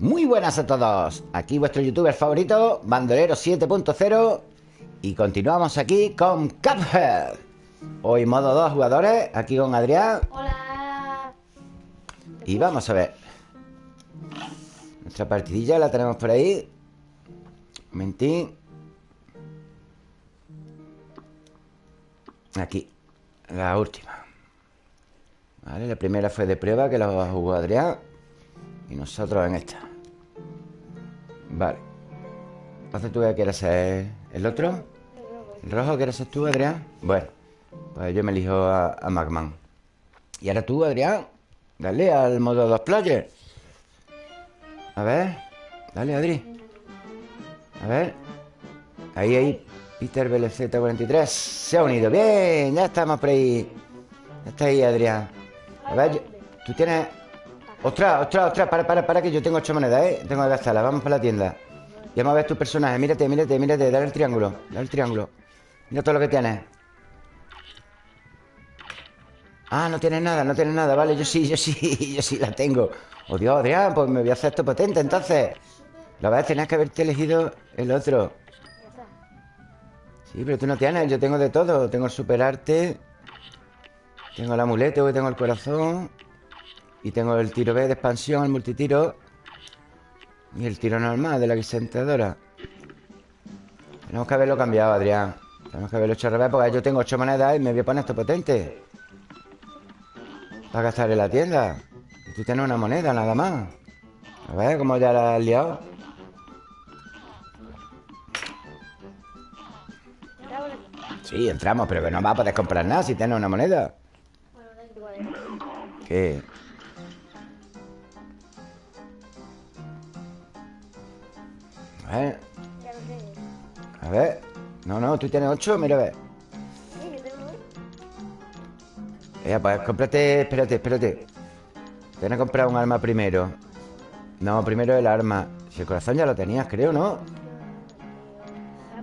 Muy buenas a todos. Aquí vuestro youtuber favorito, Bandolero 7.0. Y continuamos aquí con Cuphead. Hoy modo dos jugadores, aquí con Adrián. Hola. Y vamos a ver. Nuestra partidilla la tenemos por ahí. Un momentín. Aquí. La última. Vale, la primera fue de prueba que la jugó Adrián. Y nosotros en esta. Vale. Entonces tú qué ser el otro. ¿El rojo quieres ser tú, Adrián? Bueno, pues yo me elijo a, a Magman. Y ahora tú, Adrián. Dale al modo dos players. A ver. Dale, Adri. A ver. Ahí, ahí. Peter BLZ43 se ha unido. Bien, ya estamos por ahí. Ya está ahí, Adrián. A ver, yo- tú tienes. Ostras, ostras, ostras, para, para, para, que yo tengo ocho monedas, ¿eh? Tengo que gastarlas. Vamos para la tienda. Y vamos a ver tu personaje. Mírate, mírate, mírate. Dale el triángulo. Dale el triángulo. Mira todo lo que tienes. Ah, no tienes nada, no tienes nada. Vale, yo sí, yo sí, yo sí la tengo. Oh, Dios, pues me voy a hacer esto potente entonces. La verdad, tenías que haberte elegido el otro. Sí, pero tú no tienes, yo tengo de todo. Tengo el superarte, tengo el amuleto, tengo el corazón, y tengo el tiro B de expansión, el multitiro, y el tiro normal de la guisentadora. Tenemos que haberlo cambiado, Adrián. Tenemos que haberlo hecho al revés, porque yo tengo ocho monedas y me voy a poner esto potente. Para gastar en la tienda. Y tú tienes una moneda nada más. A ver cómo ya la has liado. Sí, entramos, pero que no vas a poder comprar nada si tienes una moneda. ¿Qué? A ver, a ver. No, no, tú tienes ocho, mira a ver. Eh, pues cómprate, espérate, espérate. Tienes que comprar un arma primero. No, primero el arma. Si el corazón ya lo tenías, creo, ¿no?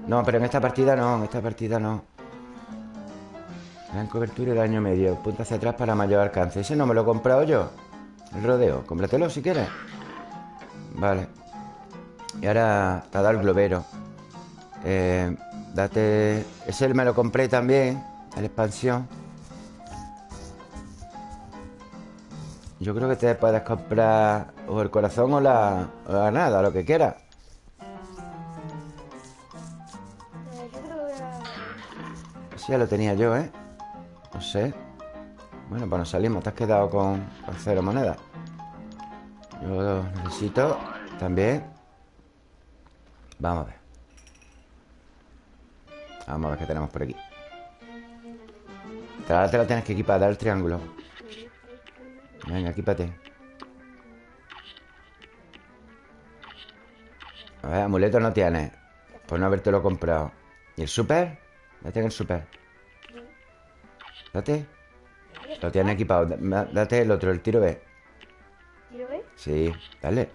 No, pero en esta partida no, en esta partida no. Gran cobertura y daño medio. Punta hacia atrás para mayor alcance. Ese no me lo he comprado yo. El rodeo. Cómpratelo si quieres. Vale. Y ahora te ha dado el globero. Eh, date. Ese me lo compré también. El expansión. Yo creo que te puedes comprar o el corazón o la, o la nada, lo que quieras. Ese ya lo tenía yo, ¿eh? No sé. Bueno, pues nos salimos. Te has quedado con, con cero monedas. Yo necesito también. Vamos a ver. Vamos a ver qué tenemos por aquí. Te lo tienes que equipar, dar el triángulo. Venga, equípate. A ver, amuleto no tienes. Por no habértelo comprado. ¿Y el super? Date en el super. Date. Lo tienes equipado. Da- Date el otro, el tiro B. ¿Tiro B? Sí, dale.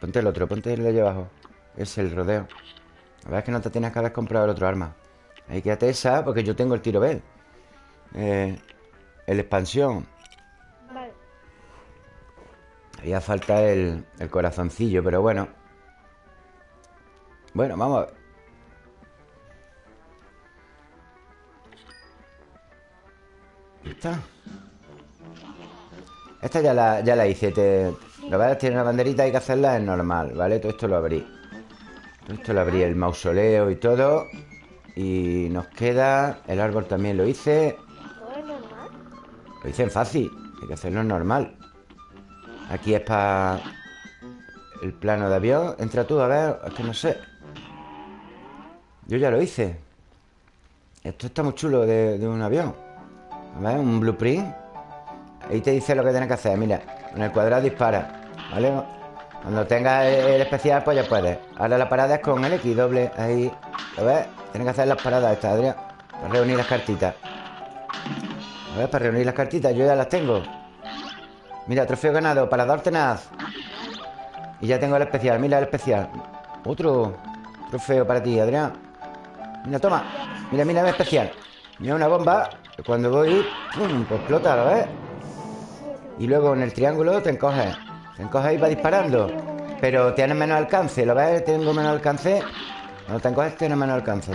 Ponte el otro, ponte el de allá abajo. Es el rodeo. La verdad es que no te tienes que haber comprado el otro arma. Ahí quédate esa, porque yo tengo el tiro B. Eh, el expansión. Vale. Haría falta el, el corazoncillo, pero bueno. Bueno, vamos a ver. Está. Esta ya la, ya la hice. Te, lo ves, tiene una banderita, hay que hacerla, es normal, ¿vale? Todo esto lo abrí. Esto lo abrí, el mausoleo y todo. Y nos queda. El árbol también lo hice. Lo hice en fácil. Hay que hacerlo normal. Aquí es para el plano de avión. Entra tú, a ver. Es que no sé. Yo ya lo hice. Esto está muy chulo de, de un avión. A ver, un blueprint. Ahí te dice lo que tienes que hacer. Mira, en el cuadrado dispara. ¿Vale? Cuando tengas el especial, pues ya puedes. Ahora la parada es con el X doble. Ahí. ¿Lo ves? Tienes que hacer las paradas estas, Adrián. Para reunir las cartitas. A ver, para reunir las cartitas, yo ya las tengo. Mira, trofeo ganado, parador tenaz. Y ya tengo el especial, mira el especial. Otro trofeo para ti, Adrián. Mira, toma. Mira, mira el especial. Mira una bomba. Cuando voy. Pues explota, ¿lo ves? Y luego en el triángulo te encoges. Te encoges ahí para disparando. Pero tienes menos alcance, ¿lo ves? Tengo menos alcance Cuando te encoges tienes menos alcance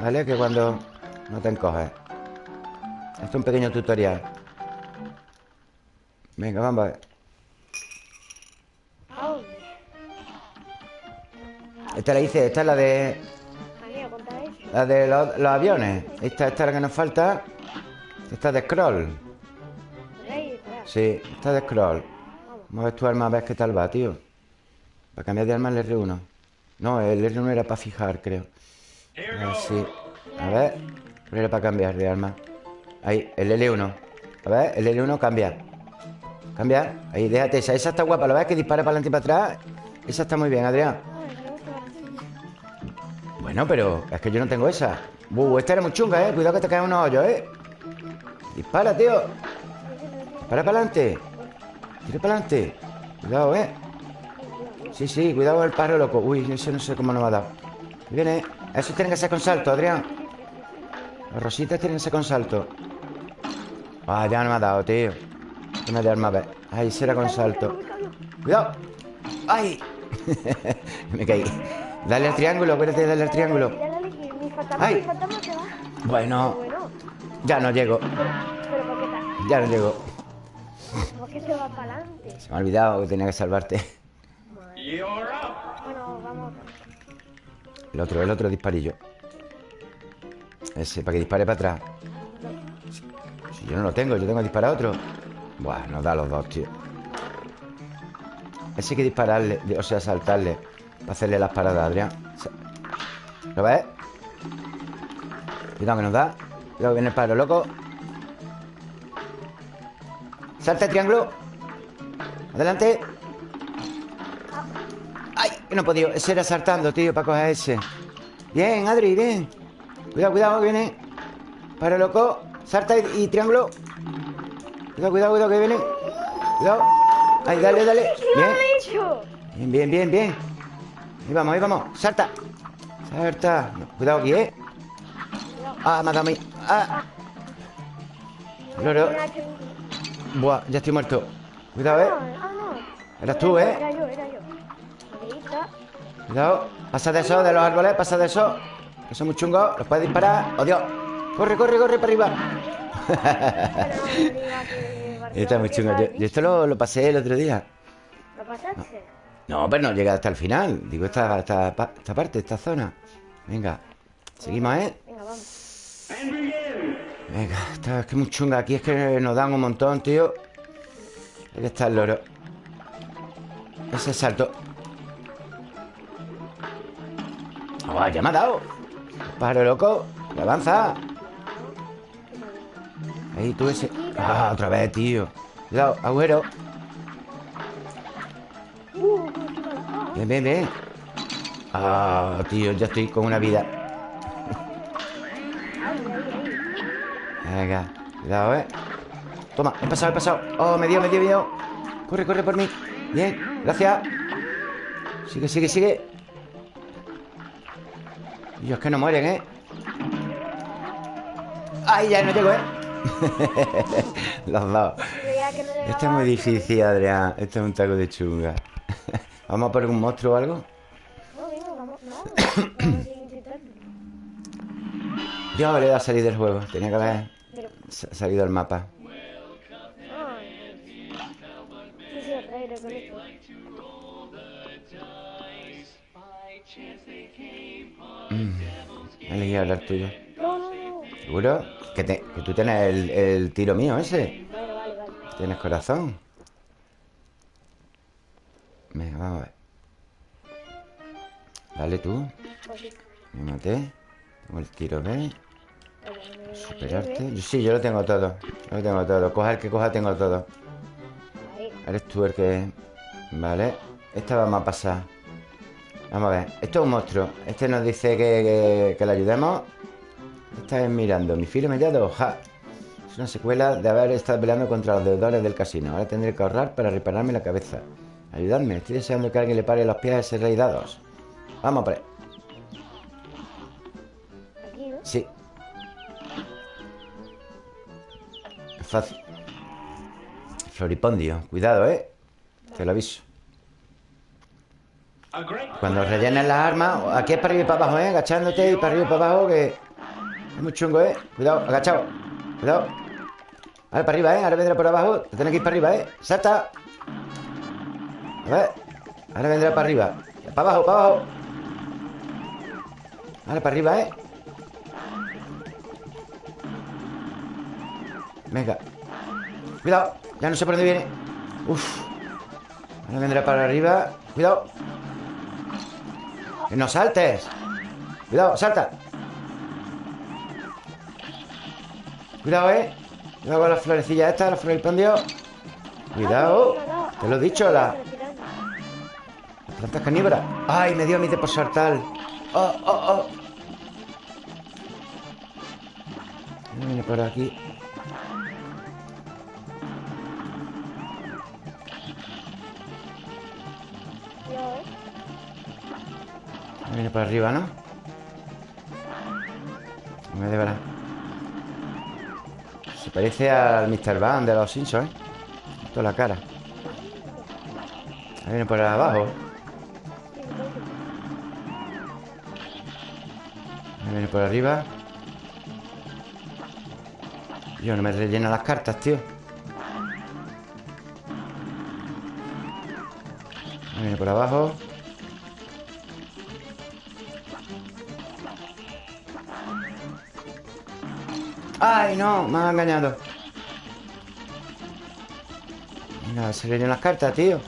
¿Vale? Que cuando no te encoges Esto es un pequeño tutorial Venga, vamos a ver. Esta la hice, esta es la de. La de los, los aviones Esta, esta es la que nos falta Esta es de scroll. Sí, esta es de scroll Vamos a ver tu arma a ver qué tal va, tío Para cambiar de arma el R1 No, el R1 era para fijar, creo sí A ver ¿Cuál era para cambiar de arma? Ahí, el L1 A ver, el L1 cambia Cambia Ahí, déjate esa Esa está guapa ¿Lo ves que dispara para adelante y para atrás? Esa está muy bien, Adrián. Bueno, pero es que yo no tengo esa Uh, esta era muy chunga, ¿eh? Cuidado que te caen unos hoyos, ¿eh? Dispara, tío Dispara para adelante Tira para adelante. Cuidado, ¿eh? Sí, sí, cuidado con el pájaro loco. Uy, ese no sé cómo nos ha dado Viene Esos tienen que ser con salto, Adrián. Las rositas tienen que ser con salto. Ah, ya no me ha dado, tío. No me da arma a Ahí será con salto. Cuidado. ¡Ay! me caí. Dale al triángulo, acuérdate, dale al triángulo. Ay. Bueno, ya no llego. Ya no llego ¿Por qué se va para adelante? Se me ha olvidado que tenía que salvarte. Bueno, vamos. El otro, el otro disparillo. Ese, para que dispare para atrás. Si yo no lo tengo, yo tengo que disparar a otro. Buah, nos da los dos, tío. Ese hay que dispararle O sea, saltarle Para hacerle las paradas, Adrián. ¿Lo ves? Cuidado que nos da. Cuidado que viene el paro loco Salta el triángulo. Adelante. ¡Ay! No he podido. Ese era saltando, tío, para coger ese. Bien, Adri, bien. Cuidado, cuidado, que viene. Para loco. Salta y, y triángulo. Cuidado, cuidado, cuidado, que viene. Cuidado. Ay, dale, dale. ¿Qué Bien? Bien, bien, bien, bien. Ahí vamos, ahí vamos. Salta. Salta. Cuidado aquí, ¿eh? Ah, me ha dado a mí. Ah. Loro Buah, ya estoy muerto Cuidado, ¿eh? Ah, no. Eras tú, ¿eh? Era yo, era yo. Ahí está. Cuidado Pasa de eso, de los árboles Pasa de eso Que son muy chungos Los puedes disparar ¡Oh, Dios! Corre, corre, corre para arriba Está muy chungo yo, yo esto lo, lo pasé el otro día ¿Lo pasaste? No, pero no llega hasta el final Digo, esta, esta, esta parte, esta zona Venga Seguimos, ¿eh? Venga, vamos. Venga, esta es que es muy chunga Aquí es que nos dan un montón, tío Ahí está el loro Ese salto ¡Oh, ya me ha dado! Pájaro loco ¡Que avanza! Ahí tú ese ¡Ah, otra vez, tío! Cuidado. Ah, Bien, bien, bien ¡Ah, tío! Ya estoy con una vida Venga, cuidado, ¿eh? Toma, he pasado, he pasado Oh, me dio, me dio, me dio Corre, corre por mí Bien, gracias Sigue, sigue, sigue Dios, que no mueren, ¿eh? ¡Ay, ya no llego, eh! Los dos. Esto es muy difícil, Adrián Esto es un taco de chunga ¿Vamos a por un monstruo o algo? No, venga, vamos. No. Yo le he a salir del juego Tenía que haber Pero, sa- salido del mapa. He elegido hablar tuyo No, no, no. ¿Seguro? Que, te- que tú tienes el, el tiro mío ese Vale, vale, vale. Tienes corazón Venga, vamos a ver Dale tú. Me maté Tengo el tiro me Superarte. Sí, yo lo tengo todo Yo lo tengo todo. Coja el que coja, tengo todo. Eres tú el que... Vale Esta vamos a pasar Vamos a ver Esto es un monstruo. Este nos dice que, que, que le ayudemos. Esta es mirando Mi filo mediado Ja. Es una secuela de haber estado peleando contra los deudores del casino. Ahora tendré que ahorrar para repararme la cabeza. Ayudadme Estoy deseando que alguien le pare los pies a ese rey dados Vamos ¿no? Sí Floripondio Cuidado, ¿eh? Te lo aviso Cuando rellenes las armas Aquí es para arriba y para abajo, ¿eh? Agachándote y para arriba y para abajo Que es muy chungo, ¿eh? Cuidado, agachado Cuidado Ahora para arriba, ¿eh? Ahora vendrá por abajo Te tienes que ir para arriba, ¿eh? Salta A ver Ahora vendrá para arriba Para abajo, para abajo Ahora para arriba, ¿eh? Venga. Cuidado Ya no sé por dónde viene. Uf. Ahora vendrá para arriba. Cuidado. Que no saltes. Cuidado, salta. Cuidado, eh. Cuidado con las florecillas estas Los floripondios Cuidado Te lo he dicho, la... Las plantas carnívoras Ay, me dio a mí de por saltar. Oh, oh, oh. Viene por aquí Viene por arriba, ¿no? Me de verdad. Se parece al Mr. Van de los Simpsons, ¿eh? Toda la cara. Ahí viene por abajo. Ahí viene por arriba. Yo no me rellena las cartas, tío. Ahí viene por abajo. ¡Ay, no! Me ha engañado se le las cartas, tío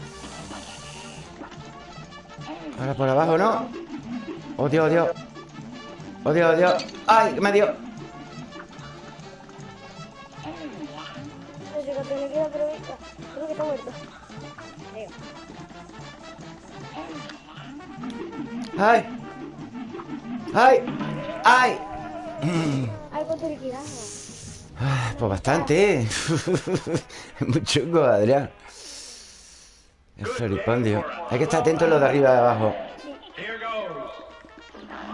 Ahora por abajo, ¿no? ¡Oh, Dios, Dios! ¡Oh, Dios, Dios! ¡Ay, que me dio! ¡Ay! ¡Ay! Pues bastante, ¿eh? es muy chungo, Adrián. El floripondio. Hay que estar atento a lo de arriba y de abajo.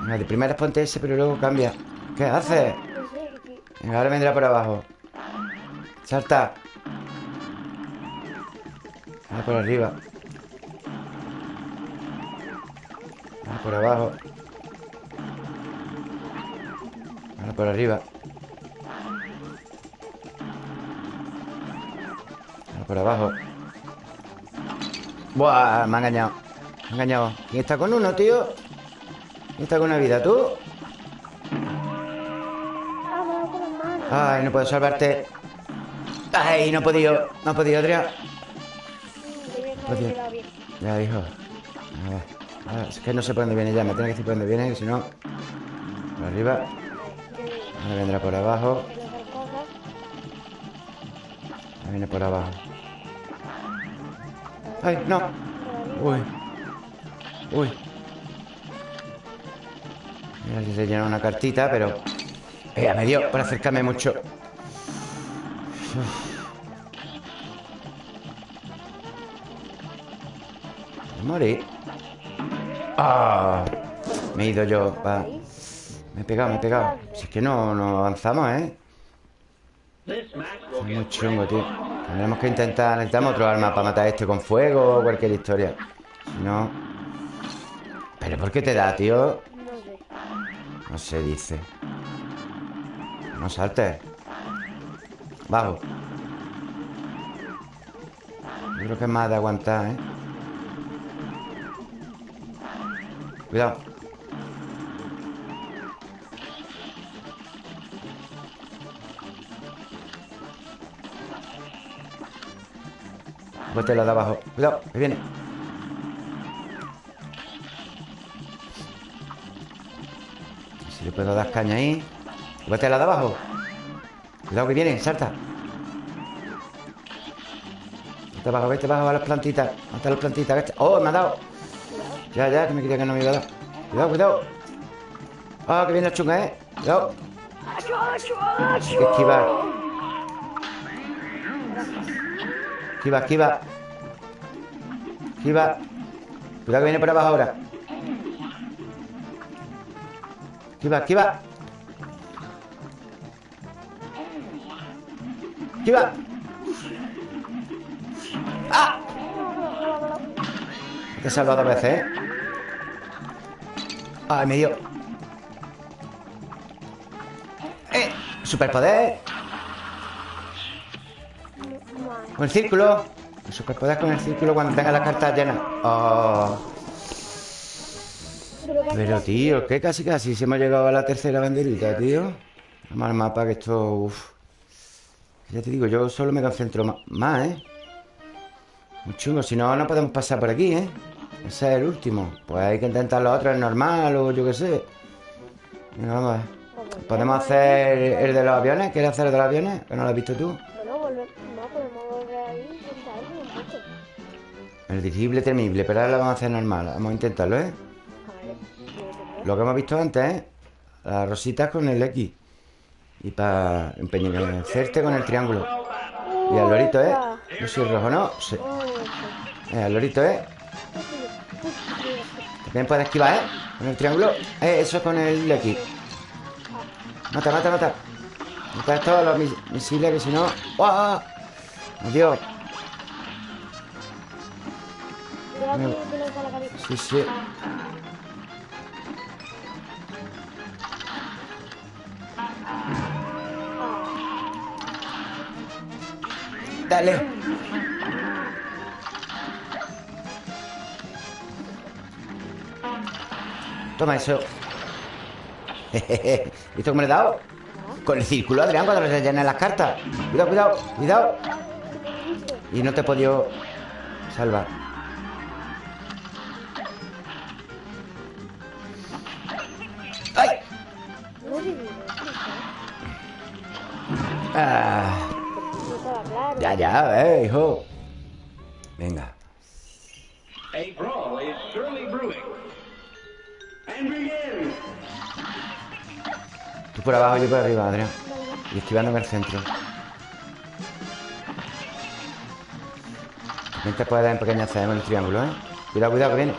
Venga, de primera ponte ese, pero luego cambia. ¿Qué haces? Ahora vendrá por abajo. Salta. Ahora por arriba. Ahora por abajo. Ahora por arriba. Por abajo. Buah, me ha engañado. Me ha engañado. ¿Quién está con uno, tío? ¿Quién está con una vida? ¿Tú? Ay, no puedo salvarte. Ay, no he podido. No he podido, Adrián. Ya, hijo. Es que no sé por dónde viene ya. Me tiene que decir por dónde viene, si no. Por arriba. Ahora vendrá por abajo. Ahora viene por abajo. ¡Ay, no! Uy. Uy. Mira si se llena una cartita, pero... Eh, me dio por acercarme mucho. Morí. ¡Ah! Me he ido yo. Va. Me he pegado, me he pegado. Si es que no, no avanzamos, ¿eh? Es muy chungo, tío. Tendremos que intentar... Necesitamos otro arma para matar a este con fuego o cualquier historia. Si no... ¿Pero por qué te da, tío? No se dice. No saltes. Bajo. Yo creo que es más de aguantar, ¿eh? Cuidado. La de abajo. Cuidado, que viene. Si le puedo dar caña ahí. La de abajo. Cuidado que viene, salta. Vete abajo, vete abajo a las plantitas. Mata las plantitas, vete. Oh, me ha dado. Ya, ya, que me quería que no me iba a dar. Cuidado, cuidado. Ah, que viene la chunga, eh. Cuidado. Hay que esquivar Esquiva, esquiva Esquiva Cuidado que viene por abajo ahora Esquiva, esquiva Esquiva ¡Ah! Te he salvado dos veces, ¿eh? Ay, me dio. ¡Eh! Superpoder. Con el círculo. Superpoder con el círculo cuando tenga las cartas llenas. Oh. Pero tío, que casi casi se hemos llegado a la tercera banderita, tío. Vamos al mapa que esto... Uf. Ya te digo, yo solo me concentro más, ¿eh? Muy chungo, si no, no podemos pasar por aquí, ¿eh? Ese es el último. Pues hay que intentar los otros, es normal o yo qué sé. Venga, vamos ¿Podemos hacer el de los aviones? ¿Quieres hacer el de los aviones? ¿Que no lo has visto tú? El dirigible temible, pero ahora lo vamos a hacer normal. Vamos a intentarlo, ¿eh? Sé Lo que hemos visto antes, ¿eh? Las rositas con el X. Y para empeñecerte con el triángulo. Y al lorito, ¿eh? No soy rojo, ¿no? Sí. sé. Eh, al lorito, ¿eh? También puedes esquivar, ¿eh? Con el triángulo. Eh, eso con el X. Mata, mata, mata. Mata todos los mis- misiles que si no... ¡Oh! Adiós. Sí, sí. Dale. Toma eso. ¿Visto cómo le he dado? Con el círculo, Adrián, cuando le llenen las cartas. Cuidado, cuidado, cuidado. Y no te he podido salvar. Ah, ya, ya, eh, hijo. Venga. Tú por abajo, yo por arriba, Adrián. Y esquivando en el centro. También te puedes empequeñecer con el triángulo, ¿eh? Cuidado, cuidado, que viene.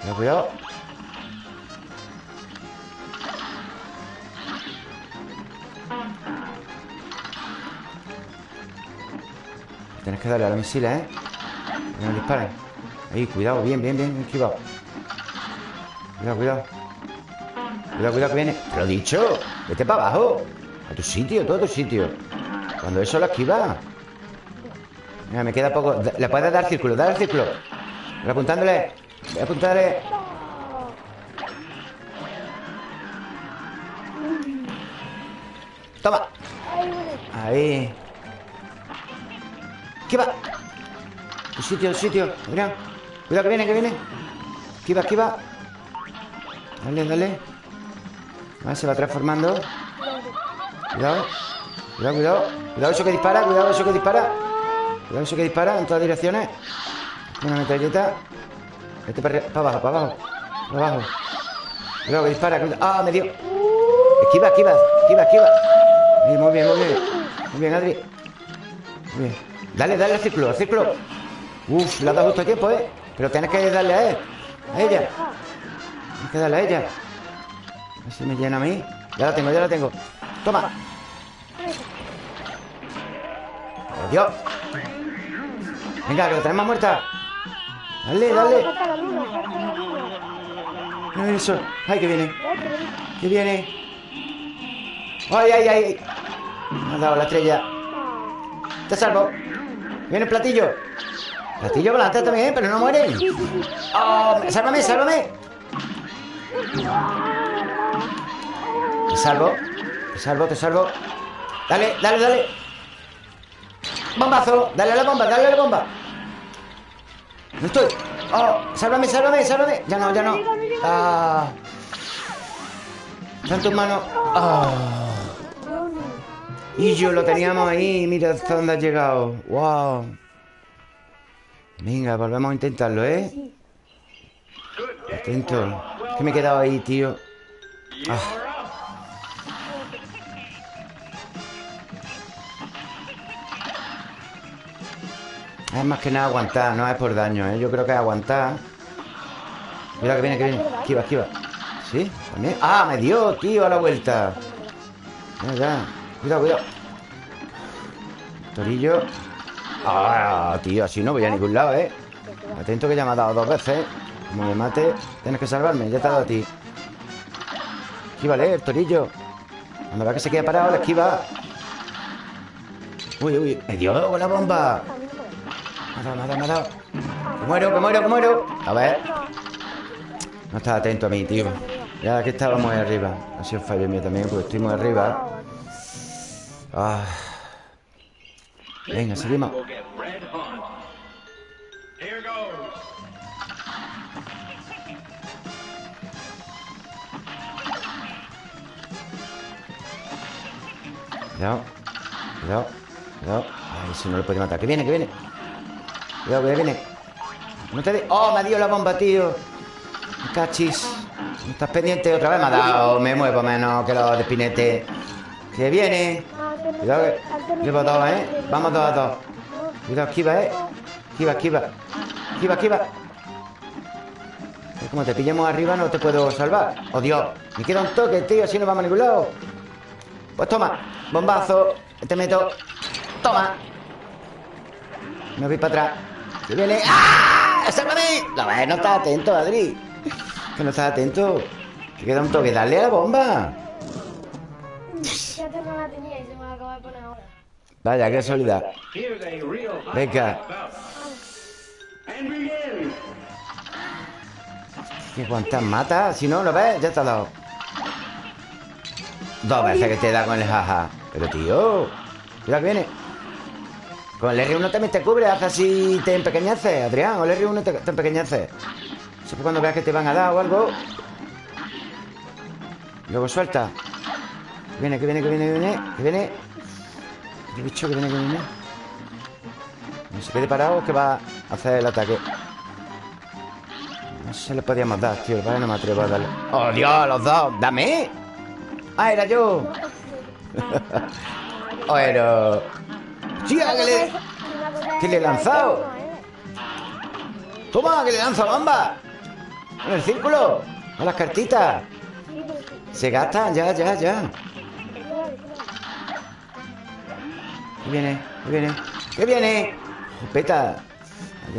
Cuidado, cuidado. Tienes que darle a los misiles, ¿eh? Que no disparen. Ahí, cuidado, bien, bien, bien, esquivado. Cuidado, cuidado. Cuidado, cuidado que viene. Te lo he dicho. Vete para abajo. A tu sitio, todo a tu sitio. Cuando eso lo esquiva. Mira, me queda poco. Le puedes dar círculo, dale al círculo. Voy apuntándole. Voy apuntándole. Toma. Ay, Ahí. Esquiva. Tu sitio, tu sitio. Adrián. Cuidado que viene, que viene. Esquiva, esquiva. Dale, dale. Vale, se va transformando. Cuidado. Cuidado, cuidado. Cuidado eso que dispara, cuidado eso que dispara. Cuidado eso que dispara en todas direcciones. Una metralleta. Vete para, para abajo, para abajo. Para abajo. Cuidado que dispara. cuidado. Ah, me dio. Esquiva, esquiva, esquiva, esquiva. Ahí, muy bien, muy bien. Muy bien, Adri. Muy bien. Dale, dale al círculo, al círculo. Uf, le has dado justo a tiempo, ¿eh? Pero tienes que darle a él. A ella. Tienes que darle a ella. A ver si me llena a mí. Ya la tengo, ya la tengo. Toma. Adiós. Venga, que la tenemos muerta. Dale, dale. Luna. Mira Eso. Ay, que viene. Que viene. Ay, ay, ay. Me ha dado la estrella. Te salvo. Viene el platillo. Platillo volante también, pero no mueren. Oh, sálvame, sálvame. Te salvo. Te salvo, te salvo. Dale, dale, dale. Bombazo. Dale a la bomba, dale a la bomba. No estoy. Oh, sálvame, sálvame, sálvame. Ya no, ya no. Ah. Está manos. Ah. Y yo lo teníamos ahí. Mira hasta dónde ha llegado. Wow. Venga, volvemos a intentarlo, ¿eh? Atento. Que me he quedado ahí, tío. Ah. Es más que nada aguantar, no es por daño, ¿eh? Yo creo que es aguantar. Mira que viene, que viene. Esquiva, esquiva. ¿Sí? ¡Ah, me dio, tío, a la vuelta! Ya, ya. Cuidado, cuidado. Torillo. ¡Ah, tío! Así no voy a ningún lado, ¿eh? Atento que ya me ha dado dos veces. Como me mate, tienes que salvarme. Ya te ha dado a ti. Esquívale, el torillo. Cuando va que se queda parado, la esquiva. Uy, uy. Me dio la bomba. Me ha dado, me ha dado, me ha dado. Que muero, que muero, que muero. A ver. No estaba atento a mí, tío. Ya que estábamos ahí arriba. Ha sido fallo mío también, porque estoy muy arriba. Ah. Venga, seguimos. Cuidado. Cuidado. Cuidado. Ay, si no lo puede matar. Que viene, que viene. Cuidado, que viene. No te de... ¡Oh, me dio la bomba, tío! Cachis. ¿No ¿Estás pendiente? Otra vez me ha dado. Me muevo menos que los de Spinete. Que viene. Cuidado que... Llevo dos, ¿eh? Vamos dos a dos. Cuidado, esquiva, ¿eh? Esquiva, esquiva. Esquiva, esquiva. Es como te pillemos arriba, no te puedo salvar. ¡Oh, Dios! Me queda un toque, tío. Así no vamos a ningún. Pues toma, bombazo. Te meto. Toma. Me voy para atrás. Se viene. ¡Ah! ¡Sálvame! No, no estás atento, Adri. Que no estás atento. Que queda un toque. Dale a la bomba. Ya tengo la tenía me poner ahora. Vaya, qué casualidad. Here's a real hot Venga. Que cuántas mata. Si no, ¿lo ves? Ya te ha dado. Dos veces que te da con el jaja. Pero, tío. Cuidado que viene. Con el R1 también te cubre. Hace así te empequeñece, Adrián. O el R1 te, te empequeñece. Siempre cuando veas que te van a dar o algo. Luego suelta. Que viene, que viene, que viene, que viene. Que viene. ¿Qué bicho que viene, que viene? No se quede parado que va a hacer el ataque. No se le podíamos dar, tío. Vale, no me atrevo a darle. ¡Oh, Dios! ¡Los dos! ¡Dame! ¡Ah, era yo! Bueno. ¡Chica, que le... ¿Qué le he lanzado? ¡Toma, que le lanzo bomba! ¡En el círculo! ¡A las cartitas! Se gastan, ya, ya, ya. Ahí viene, ahí viene. ¿Qué viene? Jopeta.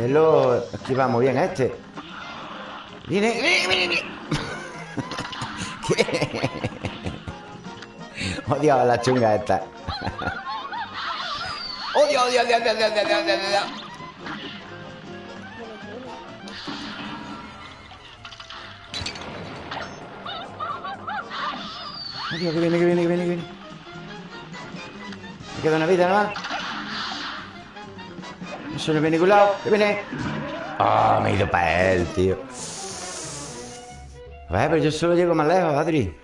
Lo activamos bien a este. Viene, viene, viene, viene. ¿Qué? Odio a la chunga esta. Odio, odio, odio, odio, odio, odio, odio, odio. Odio, viene, que viene, que viene, que viene. Queda una vida nada más. Eso no viene ningún lado. ¿Qué viene? Ah, me he ido para él, tío. A ver, pero yo solo llego más lejos, Adri.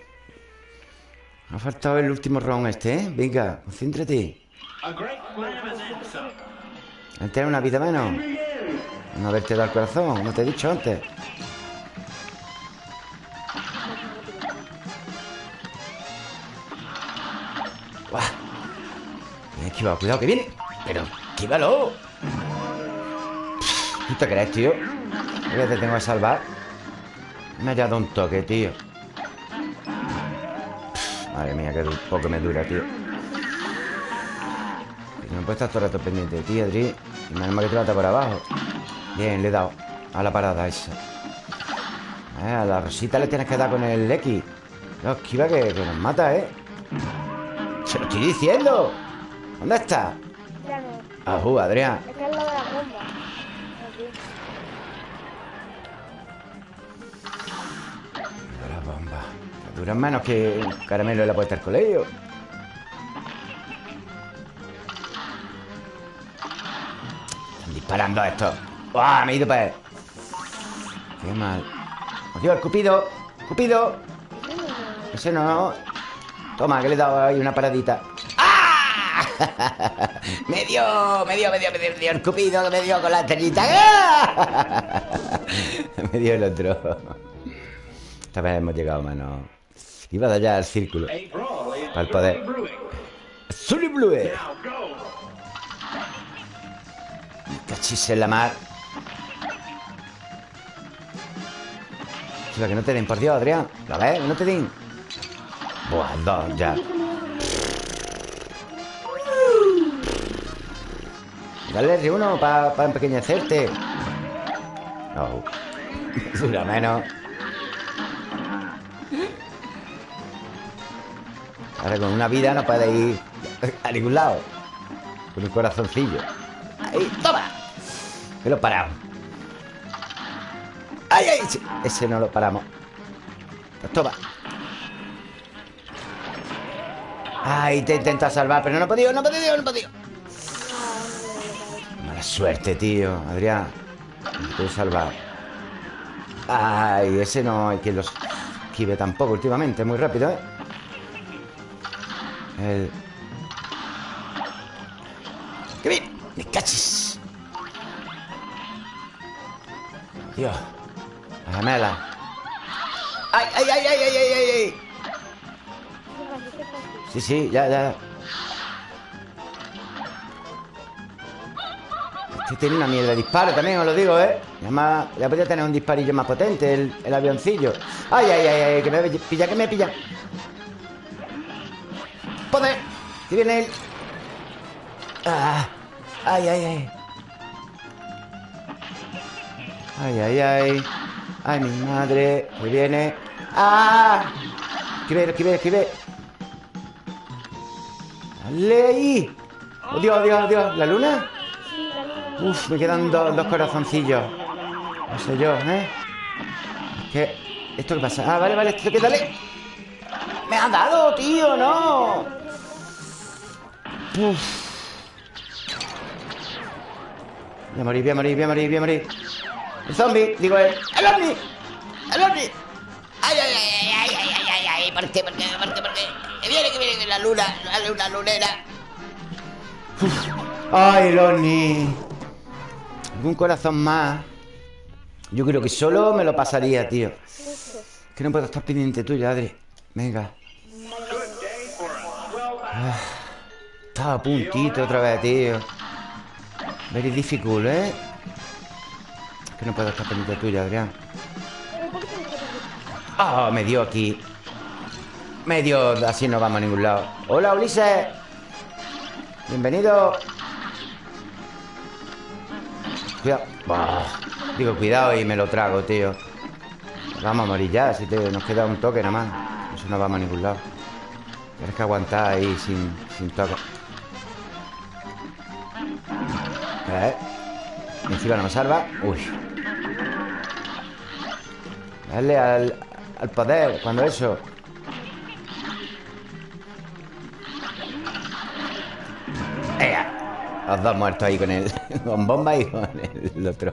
Ha faltado el último round este, ¿eh? Venga, concéntrate. Tiene una vida menos. No haberte dado el corazón, como te he dicho antes. Cuidado que viene. Pero, esquívalo. ¿Tú te crees, tío? Ya te tengo que salvar. Me ha dado un toque, tío. Madre mía, du- poco me dura, tío. No puedo estar todo el rato pendiente ti, Adri. Y menos mal que te mata por abajo. Bien, le he dado a la parada esa. Eh, a la rosita le tienes que dar con el X. No, esquiva que, que nos mata, ¿eh? Se lo estoy diciendo. ¿Dónde está? No. Ajú, Adrián. Es que es lo de la bomba. Aquí. La bomba. Duran menos que un caramelo de la puerta del colegio. Están disparando a estos. ¡Buah! Me he ido para él. Qué mal. Adiós, el Cupido. Cupido. Ese no. Toma, que le he dado ahí una paradita. Me dio, me dio, me dio, me dio, me dio el Cupido me dio con la estrellita. Me dio el otro. Esta vez hemos llegado menos. Iba de allá al círculo. A is Al poder. brewing. ¡Zully Blue! Cachis en la mar. Que no te den, por Dios, Adrián. ¿La ves? No te den. Buah, dos, ya. Dale R1 para empequeñecerte. Oh. Dura menos. Ahora con una vida no puede ir a ningún lado. Con un corazoncillo. ¡Ahí! ¡Toma! Me lo he parado. ¡Ay, ay! Ese, ese no lo paramos. Pues toma. Ay, te intenta salvar, pero no he podido, no he podido, no he podido. Suerte, tío, Adrián. Te he salvado. Ay, ese no hay que los esquive tampoco últimamente, muy rápido, ¿eh? El... ¡Qué bien! ¡Me cachis! Dios. La gemela. ¡Ay, ay, ay, ay, ay, ay, ay! ay! Sí, sí, ya, ya. Este tiene una mierda de disparo también, os lo digo, ¿eh? Ya, más, ya podría tener un disparillo más potente el, el avioncillo. ¡Ay, ay, ay, ay! Que me pilla, que me pilla. ¡Poder! Que viene él. ¡Ah! ¡Ay, ay, ay! ¡Ay, ay, ay! ¡Ay, mi madre! Que viene. ¡Ah! Esquive, esquive, esquive. ¡Dale ahí! ¡Oh, Dios, Dios, Dios! ¿La luna? Uf, me quedan dos, dos corazoncillos. No sé yo, ¿eh? ¿Esto qué pasa? Ah, vale, vale, esto que dale. ¡Me ha dado, tío! ¡No! Uf. Voy a morir, voy a morir, voy a morir, voy a morir. El zombie, digo él. ¡El ovni! ¡El ¡Ay, ay, ay, ay, ay, ay, ay, ay! ¿Por qué, por qué, por qué, por qué? Que viene, que viene la luna, la luna lunera. Uf. ¡Ay, el! Un corazón más. Yo creo que solo me lo pasaría, tío. Que no puedo estar pendiente tuyo, Adri. Venga. Ah, Estaba a puntito otra vez, tío. Very difficult, ¿eh? Que no puedo estar pendiente tuyo, Adrián. Ah, me dio aquí. Me dio... Así no vamos a ningún lado. Hola, Ulises. Bienvenido. Cuidado. Digo, cuidado y me lo trago, tío. Vamos a morir ya, si te, nos queda un toque nada más. Eso no vamos a ningún lado. Tienes que aguantar ahí sin, sin toque. ¿Eh? Encima no me salva. Uy. Dale al, al poder cuando eso. ¡Ea! Los dos muertos ahí con el. Con bomba y con el otro.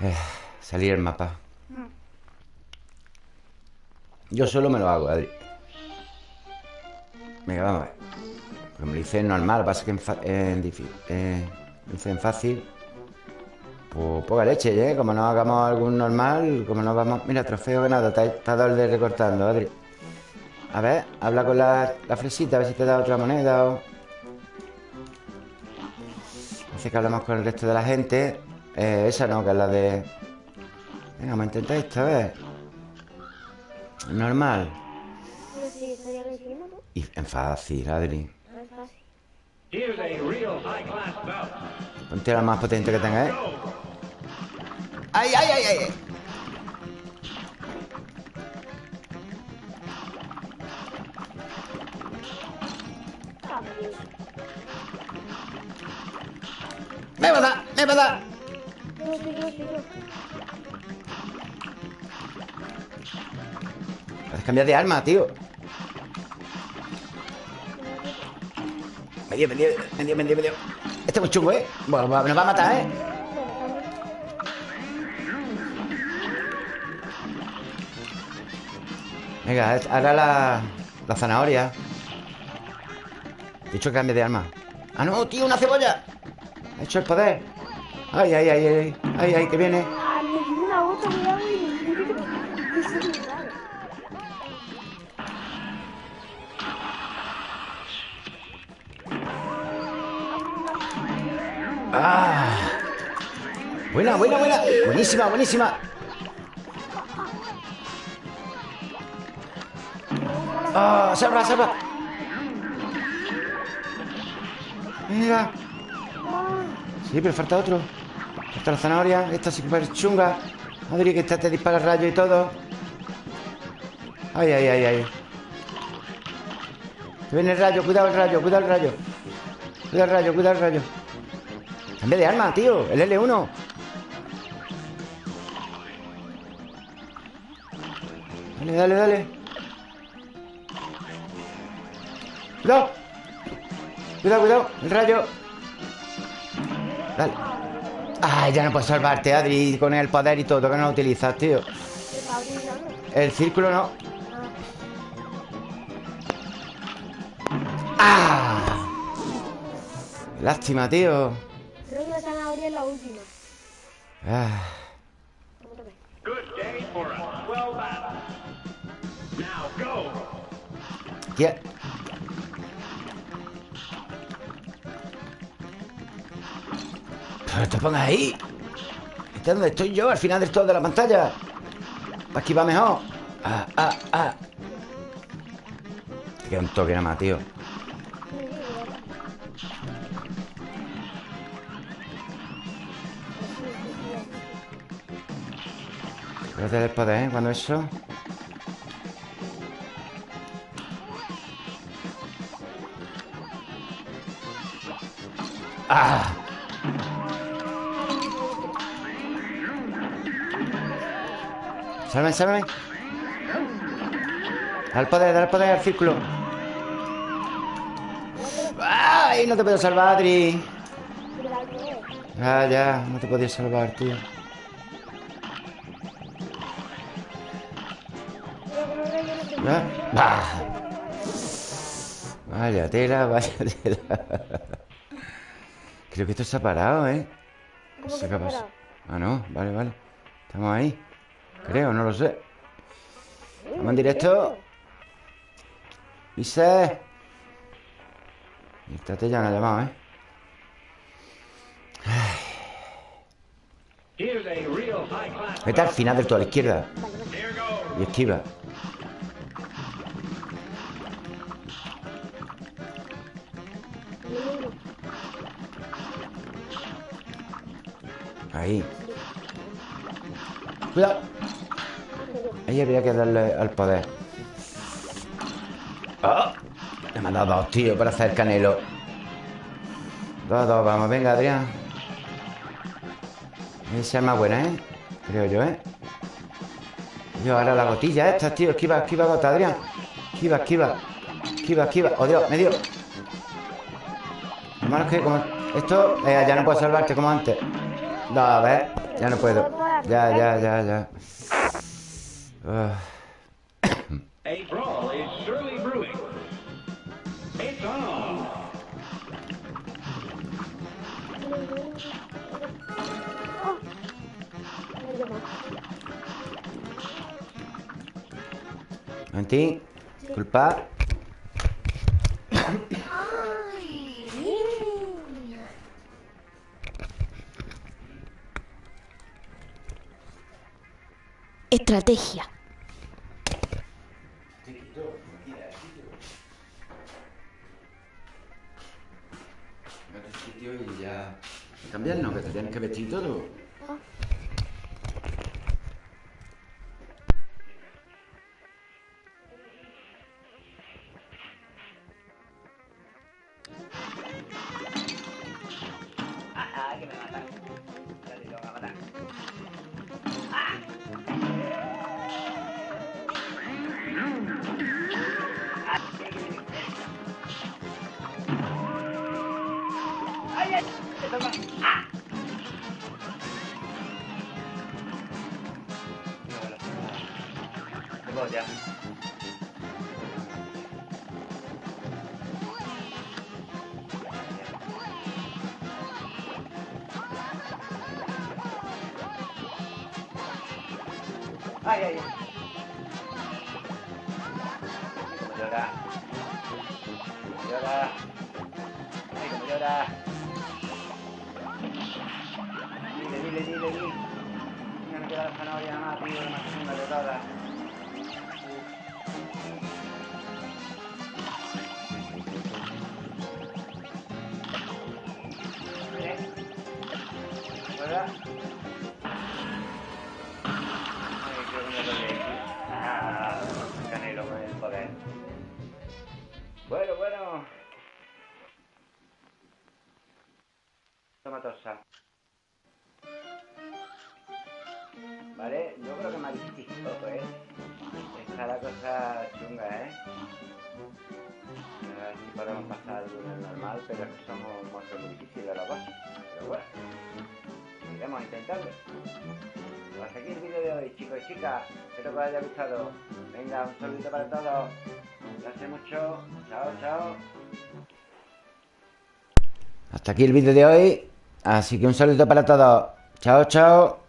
Eh, salir el mapa. Yo solo me lo hago, Adri. Venga, vamos a ver. Me lo hice normal, pasa que en, en difí- eh, en fácil. Pues poca leche, ¿eh? Como no hagamos algún normal, como no vamos... Mira, trofeo ganado, está doble recortando, Adri. A ver, habla con la, la fresita, a ver si te da otra moneda o... Dice que hablamos con el resto de la gente. Eh, esa no, que es la de... Venga, vamos a intentar esta vez. Normal. Y en fácil, Adri. Ponte la más potente que tenga, ¿eh? ¡Ay, ay, ay, ay! Bien. ¡Me va a dar! ¡Me va a dar! Puedes cambiar de arma, tío. Me dio, me dio, me dio, me dio, me dio. Este es muy chungo, ¿eh? Bueno, nos va a matar, ¿eh? Venga, ahora la, la zanahoria. Dicho que cambie de arma. ¡Ah, no, tío! ¡Una cebolla! Ha hecho el poder. ¡Ay, ay, ay, ay! ¡Ay, ay, que viene! Ah. Buena, buena, buena. Buenísima, buenísima. ¡Ah! ¡Salva, salva! Mira. Sí, pero falta otro. Esta la zanahoria. Esta es súper chunga. Madre que esta te dispara rayo y todo. Ay, ay, ay, ay. Que viene el rayo, cuidado el rayo, cuidado el rayo. Cuidado el rayo, cuidado el rayo. Cambia de arma, tío. El L1. Dale, dale, dale. Cuidado. Cuidado, cuidado. El rayo. Dale. Ay, ya no puedo salvarte, Adri, con el poder y todo, que no lo utilizas, tío. El círculo no. ¡Ah! Lástima, tío. Creo que la zanahoria es la última. Ah. ¿Cómo Pero te pongas ahí. Este es donde estoy yo, al final del todo de la pantalla. Para esquivar mejor. Ah, ah, ah. Te queda un toque nada más, tío. Espérate del poder, ¿eh? Cuando eso. ¡Ah! Sálvame, sálvame. Da el poder, da el poder al círculo. ¡Ay! No te puedo salvar, Adri. Ah, ya, no te podía salvar, tío. Ah, bah. Vaya tela, vaya tela. Creo que esto se ha parado, ¿eh? No sé qué ha pasado. Ah, no, vale, vale. Estamos ahí. Creo, no lo sé. Vamos en directo. Dice. Y te ya me ha llamado, ¿eh? Vete al final del todo a la izquierda. Y esquiva. Ahí. Cuidado. Ahí habría que darle al poder. ¡Ah! Le me han dado dos, tío, para hacer canelo. Dos, dos, vamos. Venga, Adrián. Esa es más buena, ¿eh? Creo yo, ¿eh? Yo, ahora la gotilla esta, tío. Esquiva, esquiva, gota, Adrián. Esquiva, esquiva. Esquiva, esquiva. Oh, Dios, me dio. Lo malo es que como... Esto eh, ya no puedo salvarte como antes. No, a ver. Ya no puedo. Ya, ya, ya, ya. Ah. A brawl is surely brewing. It's on. Momentín. Disculpa. Estrategia. Y ya... Cambiar no, que te tienes que vestir todo. dile, dile, me queda la zanahoria más, tío, más de todas. Ay, que me lo Bueno, bueno. Toma torsa. Vale, yo creo que difícil todo, ¿eh? Está la cosa chunga, ¿eh? A si podemos pasar el normal, pero es que somos monstruos muy difíciles los dos. Pero bueno, iremos a intentarlo. Hasta aquí el vídeo de hoy, chicos y chicas. Espero que os haya gustado. Venga, un saludito para todos. Gracias mucho. Chao, chao. Hasta aquí el vídeo de hoy. Así que un saludo para todos. Chao, chao.